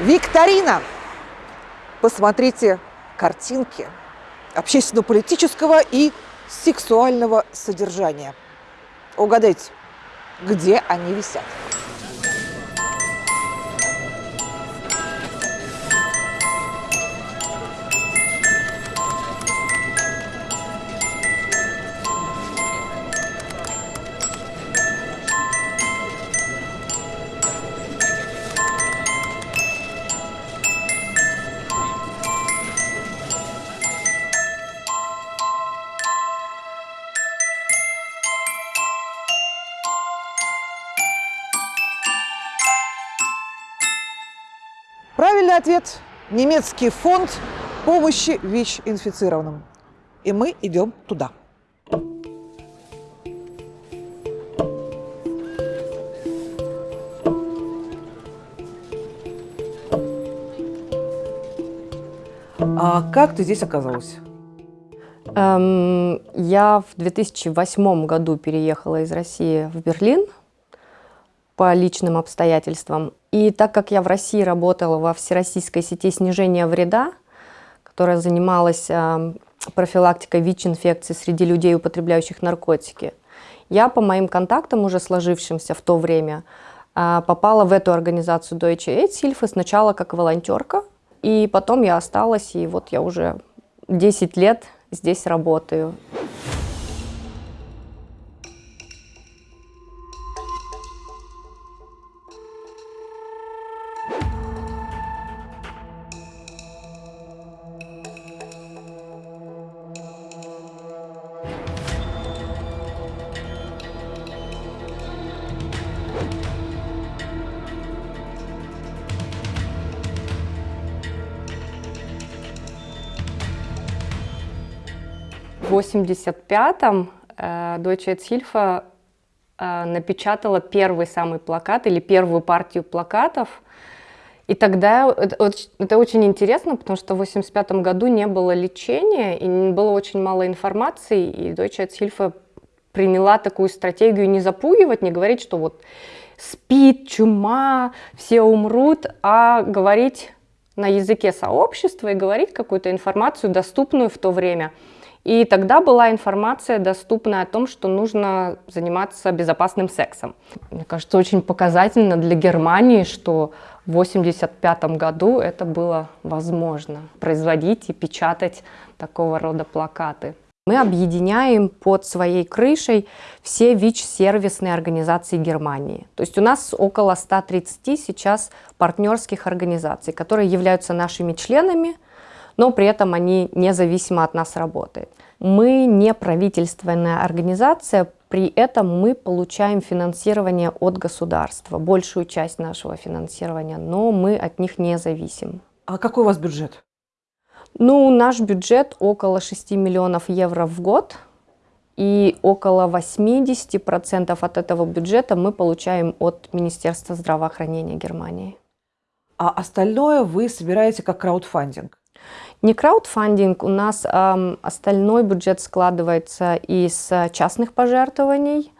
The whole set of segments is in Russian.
Викторина! Посмотрите картинки общественно-политического и сексуального содержания. Угадайте, где они висят? Правильный ответ – немецкий фонд помощи ВИЧ-инфицированным. И мы идем туда. А как ты здесь оказалась? Эм, я в 2008 году переехала из России в Берлин по личным обстоятельствам. И так как я в России работала во всероссийской сети снижения вреда, которая занималась э, профилактикой ВИЧ-инфекции среди людей, употребляющих наркотики, я по моим контактам, уже сложившимся в то время, э, попала в эту организацию Deutsche AIDS-Hilfe сначала как волонтерка, и потом я осталась, и вот я уже 10 лет здесь работаю. 85-м э, Deutsche Hilfe э, напечатала первый самый плакат или первую партию плакатов. И тогда это, очень интересно, потому что в 85 году не было лечения и было очень мало информации, и Deutsche Hilfe приняла такую стратегию не запугивать, не говорить, что вот спит, чума, все умрут, а говорить на языке сообщества и говорить какую-то информацию, доступную в то время. И тогда была информация доступна о том, что нужно заниматься безопасным сексом. Мне кажется, очень показательно для Германии, что в 1985 году это было возможно, производить и печатать такого рода плакаты. Мы объединяем под своей крышей все ВИЧ-сервисные организации Германии. То есть у нас около 130 сейчас партнерских организаций, которые являются нашими членами, но при этом они независимо от нас работают. Мы не правительственная организация, при этом мы получаем финансирование от государства, большую часть нашего финансирования, но мы от них не зависим. А какой у вас бюджет? Ну, наш бюджет около 6 миллионов евро в год, и около 80% от этого бюджета мы получаем от Министерства здравоохранения Германии. А остальное вы собираете как краудфандинг? Не краудфандинг, у нас э, остальной бюджет складывается из частных пожертвований,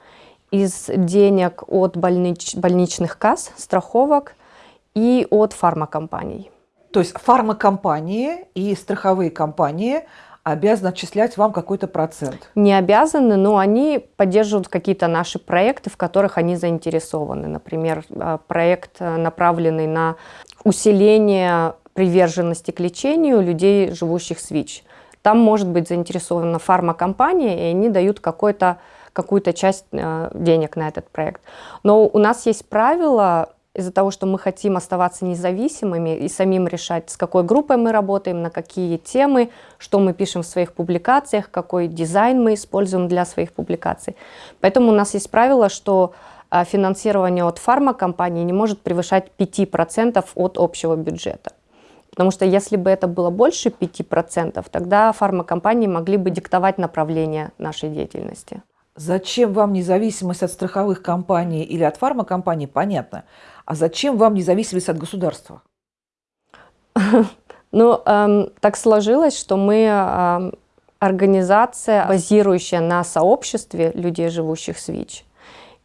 из денег от больнич, больничных касс, страховок и от фармакомпаний. То есть фармакомпании и страховые компании обязаны отчислять вам какой-то процент? Не обязаны, но они поддерживают какие-то наши проекты, в которых они заинтересованы. Например, а, проект, э, направленный на усиление приверженности к лечению людей, живущих с ВИЧ. Там может быть заинтересована фармакомпания, и они дают какую-то часть э, денег на этот проект. Но у нас есть правило, из-за того, что мы хотим оставаться независимыми и самим решать, с какой группой мы работаем, на какие темы, что мы пишем в своих публикациях, какой дизайн мы используем для своих публикаций. Поэтому у нас есть правило, что э, финансирование от фармакомпании не может превышать 5% от общего бюджета. Потому что если бы это было больше 5%, тогда фармакомпании могли бы диктовать направление нашей деятельности. Зачем вам независимость от страховых компаний или от фармакомпаний, понятно. А зачем вам независимость от государства? Ну, эм, так сложилось, что мы эм, организация, базирующая на сообществе людей, живущих с ВИЧ.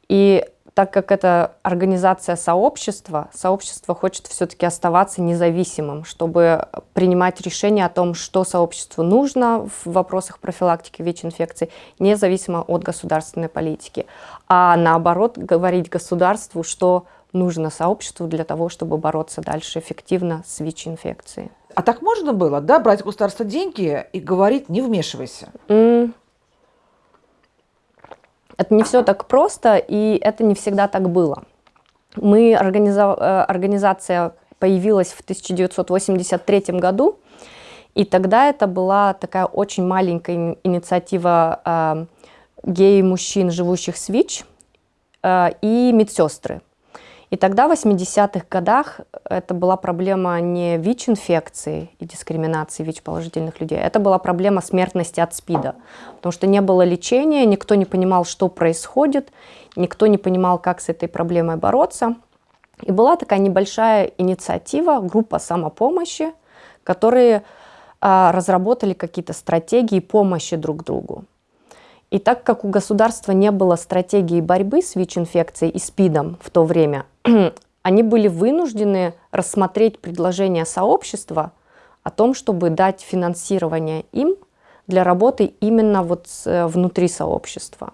И так как это организация сообщества, сообщество хочет все-таки оставаться независимым, чтобы принимать решение о том, что сообществу нужно в вопросах профилактики ВИЧ-инфекции, независимо от государственной политики. А наоборот, говорить государству, что нужно сообществу для того, чтобы бороться дальше эффективно с ВИЧ-инфекцией. А так можно было, да, брать у государства деньги и говорить «не вмешивайся»? М, Это не все так просто, и это не всегда так было. Мы, организа- э, организация появилась в 1983 году, и тогда это была такая очень маленькая ини- инициатива э, гей-мужчин, живущих с ВИЧ, э, и медсестры. И тогда, в 80-х годах, это была проблема не ВИЧ-инфекции и дискриминации ВИЧ-положительных людей, это была проблема смертности от СПИДа, потому что не было лечения, никто не понимал, что происходит, никто не понимал, как с этой проблемой бороться. И была такая небольшая инициатива, группа самопомощи, которые а, разработали какие-то стратегии помощи друг другу. И так как у государства не было стратегии борьбы с ВИЧ-инфекцией и СПИДом в то время, они были вынуждены рассмотреть предложение сообщества о том, чтобы дать финансирование им для работы именно вот э, внутри сообщества.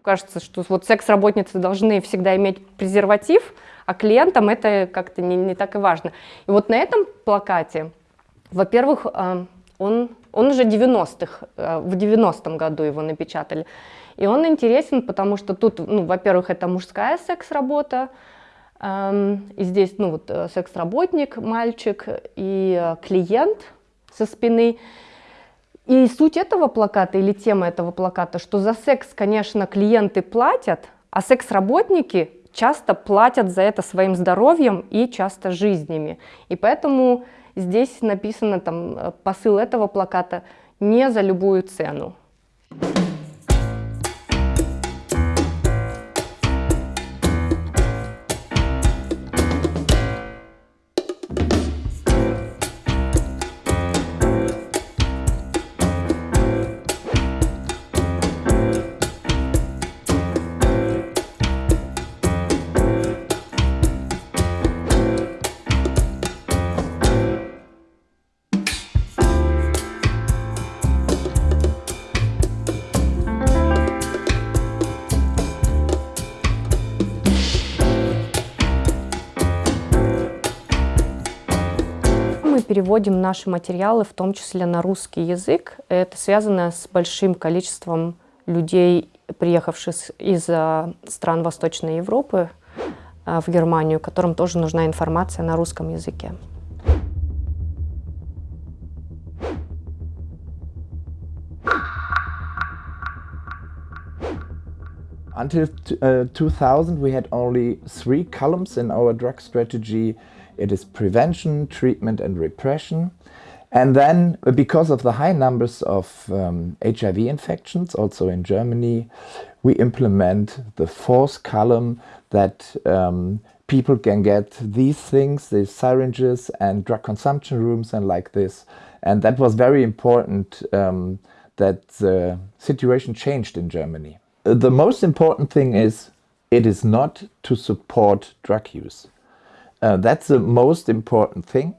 Кажется, что вот секс-работницы должны всегда иметь презерватив, а клиентам это как-то не, не так и важно. И вот на этом плакате, во-первых, э, он, он уже 90-х, э, в 90-м году его напечатали. И он интересен, потому что тут, ну, во-первых, это мужская секс-работа, эм, и здесь, ну, вот э, секс-работник, мальчик и э, клиент со спины. И суть этого плаката или тема этого плаката, что за секс, конечно, клиенты платят, а секс-работники часто платят за это своим здоровьем и часто жизнями. И поэтому здесь написано там э, посыл этого плаката «не за любую цену». Переводим наши материалы, в том числе на русский язык. Это связано с большим количеством людей, приехавших из а, стран Восточной Европы а, в Германию, которым тоже нужна информация на русском языке. Until t- uh, 2000, we had only three columns in our drug strategy. It is prevention, treatment, and repression. And then, uh, because of the high numbers of um, HIV infections, also in Germany, we implement the fourth column that um, people can get these things, these syringes and drug consumption rooms and like this. And that was very important um, that the situation changed in Germany. Uh, The most important thing is it is not to support drug use. Uh, that's the most important thing.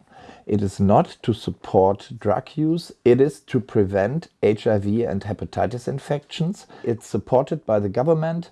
It is not to support drug use, it is to prevent HIV and hepatitis infections. It's supported by the government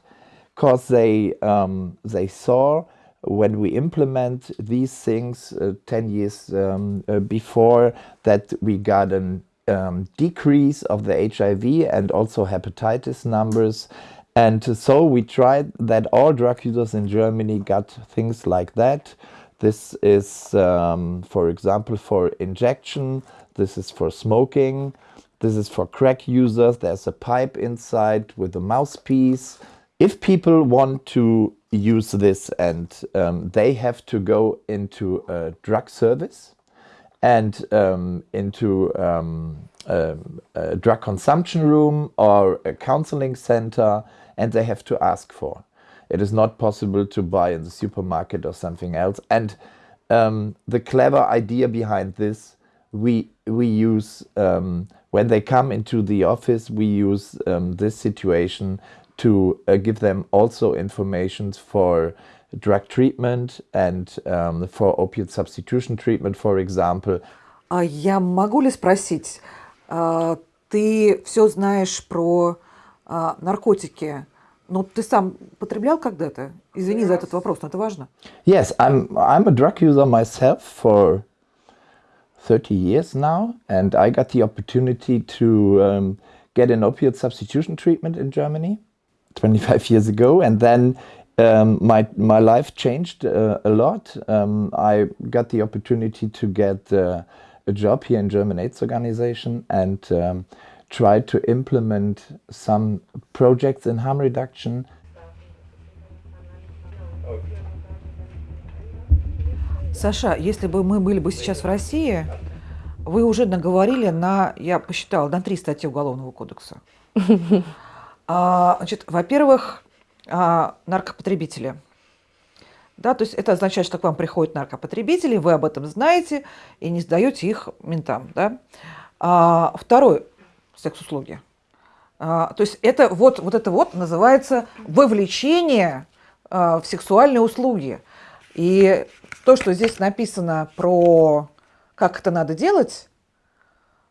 because they, um, they saw when we implement these things uh, 10 years um, uh, before that we got a um, decrease of the HIV and also hepatitis numbers. And so we tried that all drug users in Germany got things like that. This is, um, for example, for injection. This is for smoking. This is for crack users. There's a pipe inside with a mouthpiece. If people want to use this and um, they have to go into a drug service and um, into um, um, a drug consumption room or a counseling center and they have to ask for. It is not possible to buy in the supermarket or something else. And um, the clever idea behind this, we we use um, when they come into the office, we use um, this situation to uh, give them also information for drug treatment and um, for opiate substitution treatment, for example. А я могу ли спросить, а, ты все знаешь про а, наркотики, но ты сам потреблял когда-то? Извини за этот вопрос, но это важно. Yes, I'm, I'm a drug user myself for 30 years now, and I got the opportunity to um, get an opiate substitution treatment in Germany 25 years ago, and then um, my my life changed uh, a lot. Um, I got the opportunity to get uh, a job here in German AIDS organization and um, tried to implement some projects in harm reduction. Саша, если бы мы были бы сейчас в России, вы уже наговорили на, я посчитала, на три статьи Уголовного кодекса. А, значит, во-первых, а, наркопотребители. Да, то есть это означает, что к вам приходят наркопотребители, вы об этом знаете и не сдаете их ментам. Да? А, второй – секс-услуги. А, то есть это вот, вот это вот называется вовлечение а, в сексуальные услуги. И то, что здесь написано про как это надо делать,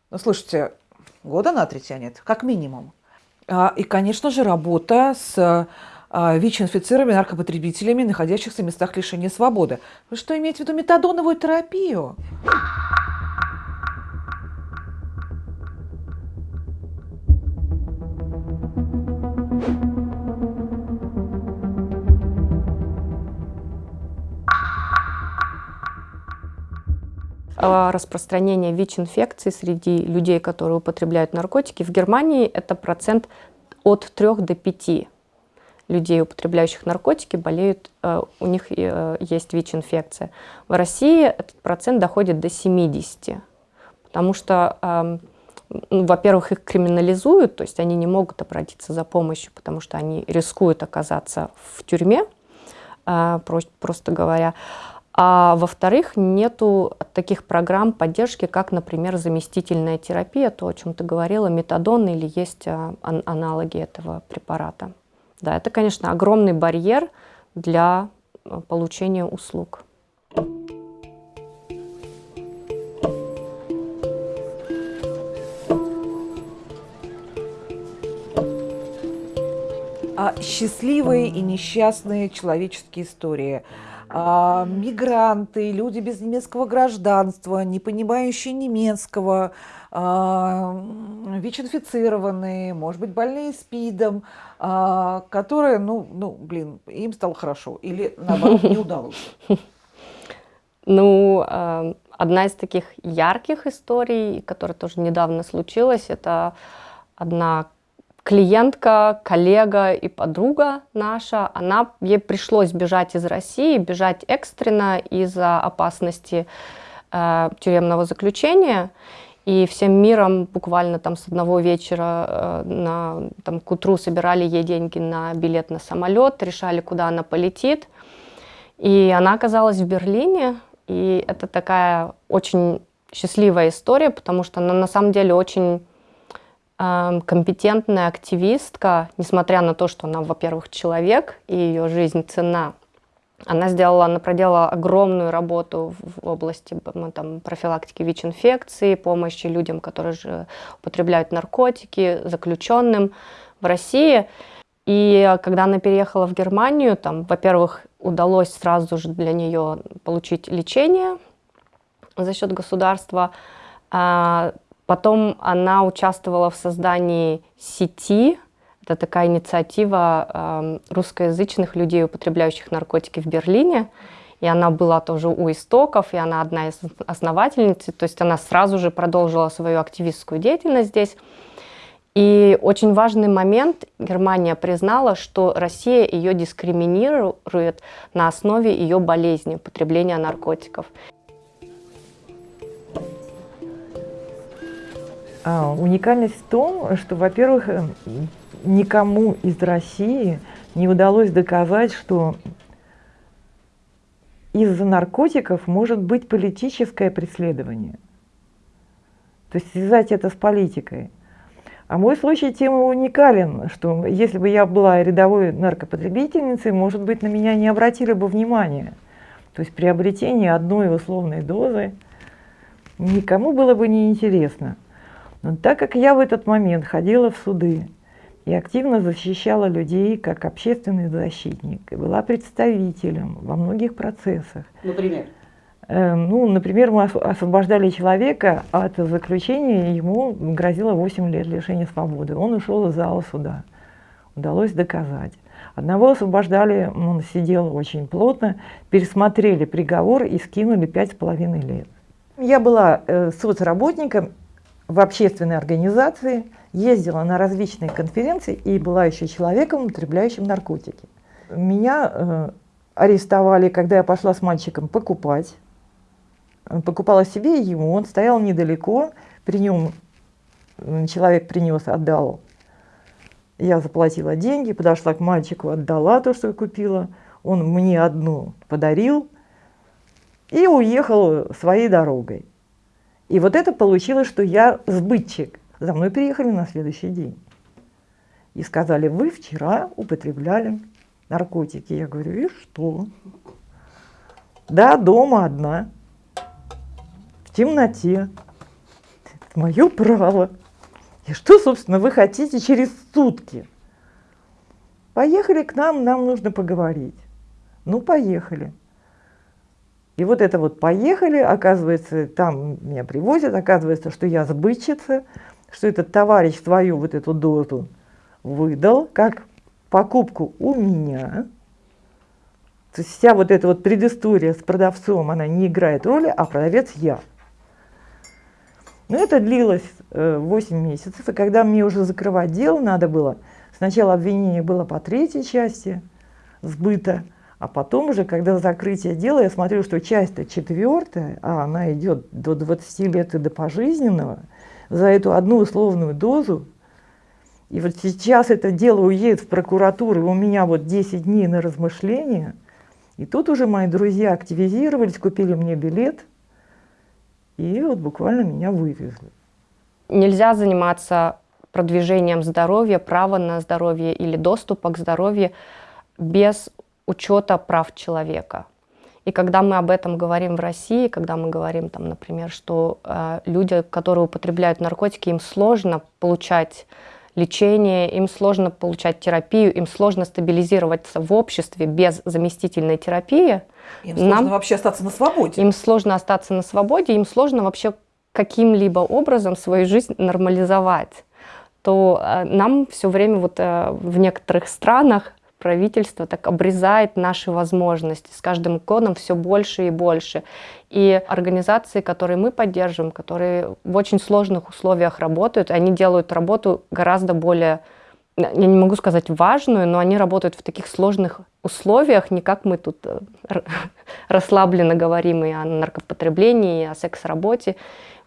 ну, слушайте, года на три тянет, как минимум. А, и, конечно же, работа с ВИЧ-инфицированными наркопотребителями, находящихся в местах лишения свободы. Вы что, имеете в виду метадоновую терапию? А, распространение ВИЧ-инфекции среди людей, которые употребляют наркотики. В Германии это процент от 3 до 5 людей, употребляющих наркотики, болеют, э, у них э, есть ВИЧ-инфекция. В России этот процент доходит до 70, потому что, эм, ну, во-первых, их криминализуют, то есть они не могут обратиться за помощью, потому что они рискуют оказаться в тюрьме, э, просто говоря. А во-вторых, нету таких программ поддержки, как, например, заместительная терапия, то, о чем ты говорила, метадон или есть а, аналоги этого препарата. Да, это, конечно, огромный барьер для а, получения услуг. А счастливые и несчастные человеческие истории – а, мигранты, люди без немецкого гражданства, не понимающие немецкого, а, ВИЧ-инфицированные, может быть, больные СПИДом, а, которые, ну, ну, блин, им стало хорошо или, наоборот, не удалось? Ну, а, одна из таких ярких историй, которая тоже недавно случилась, это одна клиентка, коллега и подруга наша, она, ей пришлось бежать из России, бежать экстренно из-за опасности э, тюремного заключения. И всем миром буквально там с одного вечера э, на, там, к утру собирали ей деньги на билет на самолет, решали, куда она полетит. И она оказалась в Берлине, и это такая очень счастливая история, потому что она на самом деле очень компетентная активистка, несмотря на то, что она, во-первых, человек, и ее жизнь цена, она сделала, она проделала огромную работу в области там, профилактики ВИЧ-инфекции, помощи людям, которые же употребляют наркотики, заключенным в России. И когда она переехала в Германию, там, во-первых, удалось сразу же для нее получить лечение за счет государства. Потом она участвовала в создании сети. Это такая инициатива э, русскоязычных людей, употребляющих наркотики в Берлине. И она была тоже у истоков, и она одна из основательниц. То есть она сразу же продолжила свою активистскую деятельность здесь. И очень важный момент, Германия признала, что Россия ее дискриминирует на основе ее болезни, употребления наркотиков. А, уникальность в том, что, во-первых, э, никому из России не удалось доказать, что из-за наркотиков может быть политическое преследование. То есть связать это с политикой. А мой случай тем уникален, что если бы я была рядовой наркопотребительницей, может быть, на меня не обратили бы внимания. То есть приобретение одной условной дозы никому было бы не интересно. Но так как я в этот момент ходила в суды и активно защищала людей как общественный защитник, и была представителем во многих процессах. Например? Э, ну, например, мы освобождали человека от заключения, ему грозило 8 лет лишения свободы. Он ушел из зала суда. Удалось доказать. Одного освобождали, он сидел очень плотно, пересмотрели приговор и скинули 5,5 лет. Я была э, соцработником в общественной организации, ездила на различные конференции и была еще человеком, употребляющим наркотики. Меня э, арестовали, когда я пошла с мальчиком покупать. Покупала себе и ему, он стоял недалеко, при нем человек принес, отдал. Я заплатила деньги, подошла к мальчику, отдала то, что я купила. Он мне одну подарил и уехал своей дорогой. И вот это получилось, что я сбытчик. За мной приехали на следующий день. И сказали, вы вчера употребляли наркотики. Я говорю, и что? Да, дома одна, в темноте. Это мое право. И что, собственно, вы хотите через сутки? Поехали к нам, нам нужно поговорить. Ну, поехали. И вот это вот поехали, оказывается, там меня привозят, оказывается, что я сбытчица, что этот товарищ свою вот эту дозу выдал, как покупку у меня. То есть вся вот эта вот предыстория с продавцом, она не играет роли, а продавец я. Но это длилось э, 8 месяцев, и когда мне уже закрывать дело надо было, сначала обвинение было по третьей части сбыта, а потом уже, когда закрытие дела, я смотрю, что часть-то четвертая, а она идет до 20 лет и до пожизненного, за эту одну условную дозу. И вот сейчас это дело уедет в прокуратуру, у меня вот 10 дней на размышления. И тут уже мои друзья активизировались, купили мне билет, и вот буквально меня вывезли. Нельзя заниматься продвижением здоровья, права на здоровье или доступа к здоровью без учета прав человека. И когда мы об этом говорим в России, когда мы говорим, там, например, что э, люди, которые употребляют наркотики, им сложно получать лечение, им сложно получать терапию, им сложно стабилизироваться в обществе без заместительной терапии. Им сложно нам, вообще остаться на свободе. Им сложно остаться на свободе, им сложно вообще каким-либо образом свою жизнь нормализовать. То э, нам все время вот э, в некоторых странах правительство так обрезает наши возможности. С каждым годом все больше и больше. И организации, которые мы поддерживаем, которые в очень сложных условиях работают, они делают работу гораздо более, я не могу сказать важную, но они работают в таких сложных условиях, не как мы тут э, расслабленно говорим и о наркопотреблении, и о секс-работе.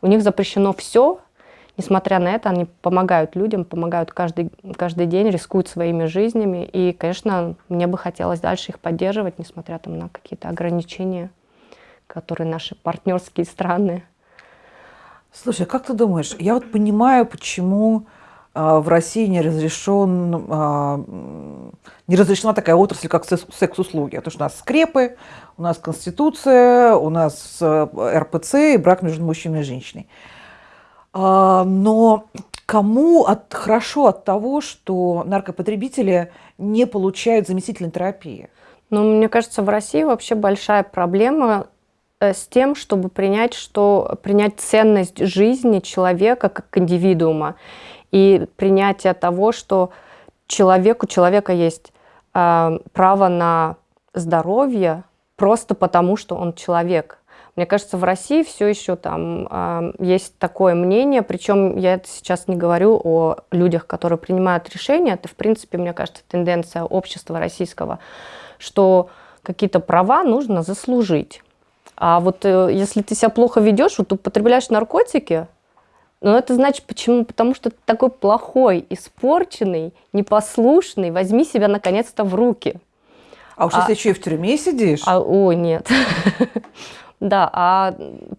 У них запрещено все, Несмотря на это, они помогают людям, помогают каждый, каждый день, рискуют своими жизнями. И, конечно, мне бы хотелось дальше их поддерживать, несмотря там, на какие-то ограничения, которые наши партнерские страны. Слушай, как ты думаешь, я вот понимаю, почему э, в России не разрешен, э, не разрешена такая отрасль, как секс-услуги. Потому что у нас скрепы, у нас конституция, у нас э, РПЦ и брак между мужчиной и женщиной. А, но кому от, хорошо от того, что наркопотребители не получают заместительной терапии? Ну, мне кажется, в России вообще большая проблема э, с тем, чтобы принять, что, принять ценность жизни человека как индивидуума и принятие того, что человек, у человека есть э, право на здоровье просто потому, что он человек. Мне кажется, в России все еще там э, есть такое мнение, причем я сейчас не говорю о людях, которые принимают решения, это, в принципе, мне кажется, тенденция общества российского, что какие-то права нужно заслужить. А вот э, если ты себя плохо ведешь, вот употребляешь наркотики, ну это значит почему? Потому что ты такой плохой, испорченный, непослушный, возьми себя наконец-то в руки. А уж а, если еще и в тюрьме сидишь? А, о, нет. Да, а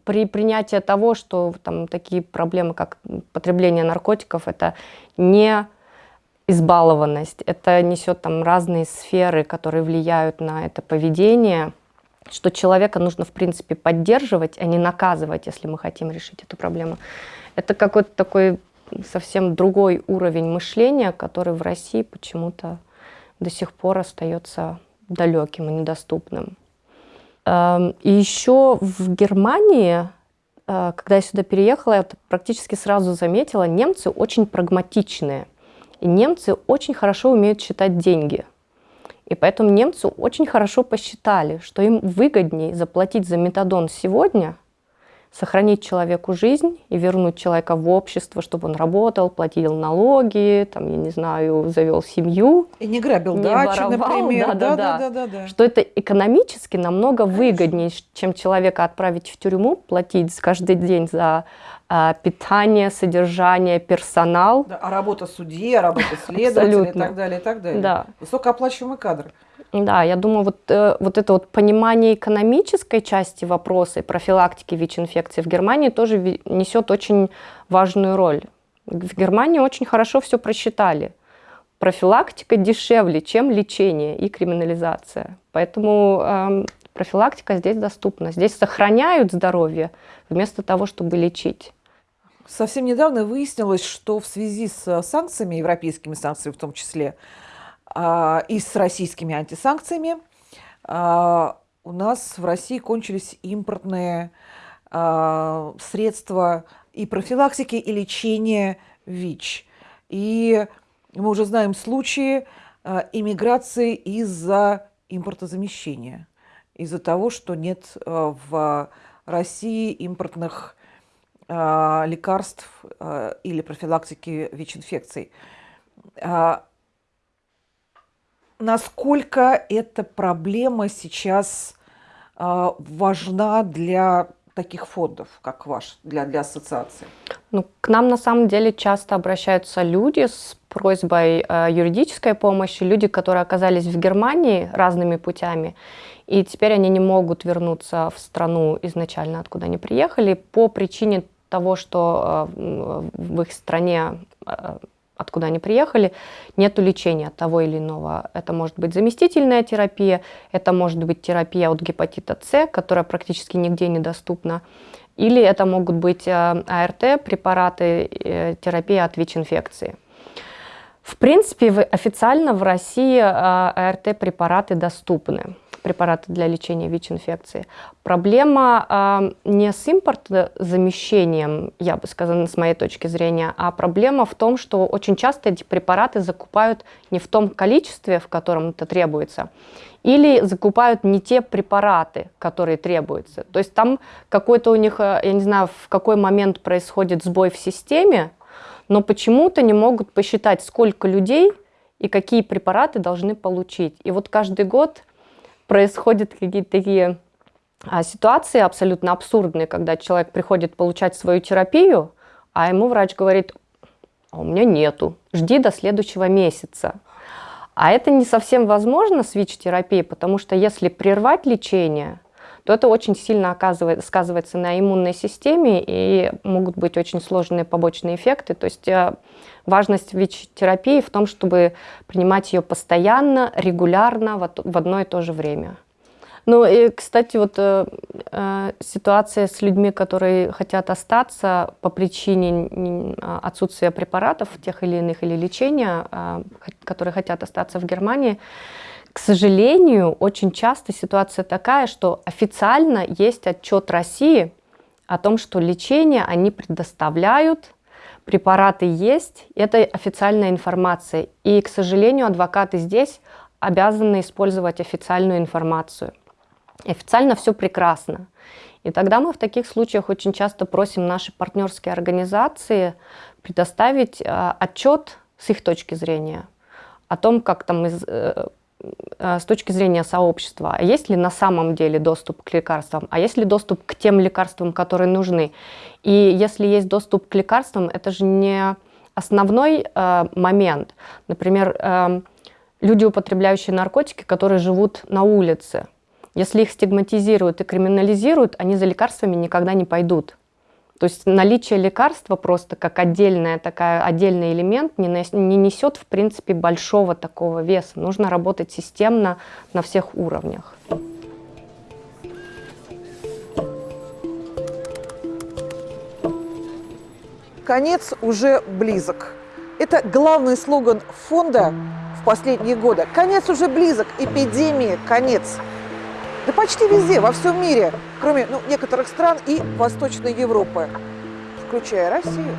при принятии того, что там такие проблемы, как потребление наркотиков, это не избалованность, это несет там разные сферы, которые влияют на это поведение, что человека нужно, в принципе, поддерживать, а не наказывать, если мы хотим решить эту проблему. Это какой-то такой совсем другой уровень мышления, который в России почему-то до сих пор остается далеким и недоступным. Эм, и еще в Германии, э, когда я сюда переехала, я практически сразу заметила, немцы очень прагматичные. И немцы очень хорошо умеют считать деньги. И поэтому немцы очень хорошо посчитали, что им выгоднее заплатить за метадон сегодня, сохранить человеку жизнь и вернуть человека в общество, чтобы он работал, платил налоги, там, я не знаю, завел семью. И не грабил не дачи, воровал, например. да, да, да. да, да, да. Что это экономически намного выгоднее, чем человека отправить в тюрьму, платить каждый день за а, питание, содержание, персонал. Да, а работа судьи, а работа следователя и так далее, и так далее. Да. Высокооплачиваемый кадр. Да, я думаю, вот, э, вот это вот понимание экономической части вопроса и профилактики ВИЧ-инфекции в Германии тоже несет очень важную роль. В Германии очень хорошо все просчитали. Профилактика дешевле, чем лечение и криминализация. Поэтому эм, профилактика здесь доступна. Здесь сохраняют здоровье вместо того, чтобы лечить. Совсем недавно выяснилось, что в связи с санкциями, европейскими санкциями в том числе, и с российскими антисанкциями, а, у нас в России кончились импортные а, средства и профилактики, и лечения ВИЧ. И мы уже знаем случаи а, иммиграции из-за импортозамещения, из-за того, что нет а, в России импортных а, лекарств а, или профилактики ВИЧ-инфекций. Насколько эта проблема сейчас а, важна для таких фондов, как ваш, для, для ассоциации? Ну, к нам на самом деле часто обращаются люди с просьбой э, юридической помощи, люди, которые оказались в Германии разными путями, и теперь они не могут вернуться в страну изначально, откуда они приехали, по причине того, что э, в их стране, откуда они приехали, нет лечения того или иного. Это может быть заместительная терапия, это может быть терапия от гепатита С, которая практически нигде недоступна, или это могут быть э, АРТ, препараты, э, терапия от ВИЧ-инфекции. В принципе, официально в России э, АРТ-препараты доступны, препараты для лечения ВИЧ-инфекции. Проблема э, не с импортозамещением, я бы сказала, с моей точки зрения, а проблема в том, что очень часто эти препараты закупают не в том количестве, в котором это требуется, или закупают не те препараты, которые требуются. То есть там какой-то у них, э, я не знаю, в какой момент происходит сбой в системе, но почему-то не могут посчитать, сколько людей и какие препараты должны получить. И вот каждый год происходят какие-то такие а, ситуации абсолютно абсурдные, когда человек приходит получать свою терапию, а ему врач говорит, а у меня нету, жди до следующего месяца. А это не совсем возможно с ВИЧ-терапией, потому что если прервать лечение, то это очень сильно оказывает, сказывается на иммунной системе и могут быть очень сложные побочные эффекты. То есть э, важность ВИЧ-терапии в том, чтобы принимать ее постоянно, регулярно, в одно и то же время. Ну и, кстати, вот э, э, ситуация с людьми, которые хотят остаться по причине а, отсутствия препаратов тех или иных или лечения, хот- которые хотят остаться в Германии, к сожалению, очень часто ситуация такая, что официально есть отчет России о том, что лечение они предоставляют, препараты есть, это официальная информация. И, к сожалению, адвокаты здесь обязаны использовать официальную информацию. Официально все прекрасно. И тогда мы в таких случаях очень часто просим наши партнерские организации предоставить э, отчет с их точки зрения о том, как там из, э, с точки зрения сообщества, есть ли на самом деле доступ к лекарствам, а есть ли доступ к тем лекарствам, которые нужны. И если есть доступ к лекарствам, это же не основной э, момент. Например, э, люди, употребляющие наркотики, которые живут на улице. Если их стигматизируют и криминализируют, они за лекарствами никогда не пойдут. То есть наличие лекарства просто как отдельная такая, отдельный элемент не, не несет, в принципе, большого такого веса. Нужно работать системно на всех уровнях. Конец уже близок. Это главный слоган фонда в последние годы. Конец уже близок, эпидемии конец. Да почти везде, во всем мире, кроме ну, некоторых стран и Восточной Европы, включая Россию.